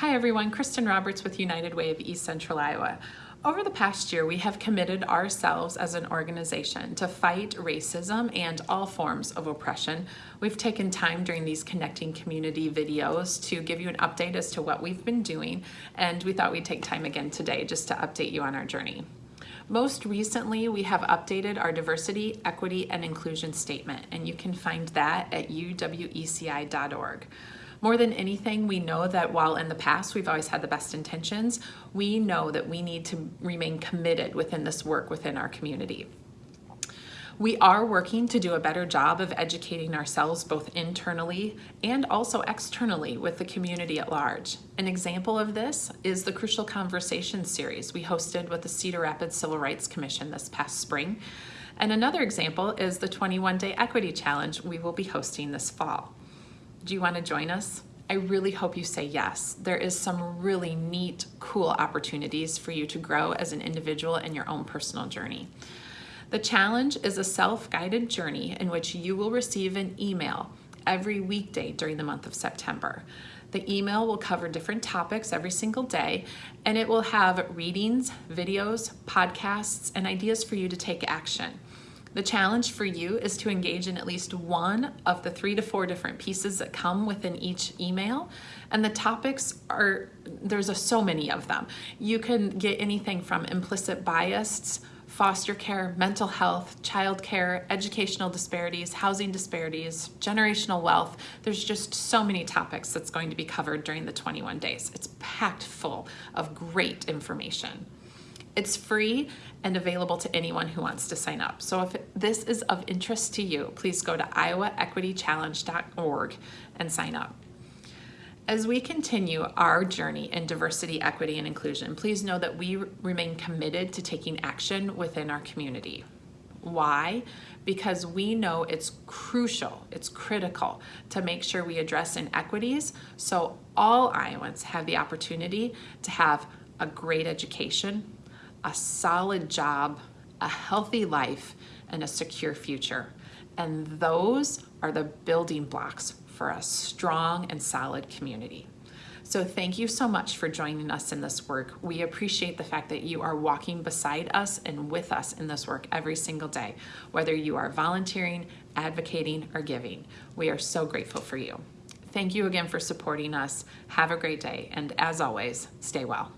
Hi everyone, Kristen Roberts with United Way of East Central Iowa. Over the past year, we have committed ourselves as an organization to fight racism and all forms of oppression. We've taken time during these connecting community videos to give you an update as to what we've been doing, and we thought we'd take time again today just to update you on our journey. Most recently, we have updated our diversity, equity, and inclusion statement, and you can find that at uweci.org. More than anything, we know that while in the past we've always had the best intentions, we know that we need to remain committed within this work within our community. We are working to do a better job of educating ourselves both internally and also externally with the community at large. An example of this is the Crucial Conversations series we hosted with the Cedar Rapids Civil Rights Commission this past spring. And another example is the 21 Day Equity Challenge we will be hosting this fall. Do you want to join us? I really hope you say yes. There is some really neat, cool opportunities for you to grow as an individual in your own personal journey. The challenge is a self-guided journey in which you will receive an email every weekday during the month of September. The email will cover different topics every single day, and it will have readings, videos, podcasts, and ideas for you to take action. The challenge for you is to engage in at least one of the three to four different pieces that come within each email. And the topics are, there's a, so many of them. You can get anything from implicit bias, foster care, mental health, child care, educational disparities, housing disparities, generational wealth. There's just so many topics that's going to be covered during the 21 days. It's packed full of great information. It's free and available to anyone who wants to sign up. So if this is of interest to you, please go to iowaequitychallenge.org and sign up. As we continue our journey in diversity, equity, and inclusion, please know that we remain committed to taking action within our community. Why? Because we know it's crucial, it's critical to make sure we address inequities so all Iowans have the opportunity to have a great education, a solid job, a healthy life, and a secure future. And those are the building blocks for a strong and solid community. So thank you so much for joining us in this work. We appreciate the fact that you are walking beside us and with us in this work every single day, whether you are volunteering, advocating, or giving. We are so grateful for you. Thank you again for supporting us. Have a great day, and as always, stay well.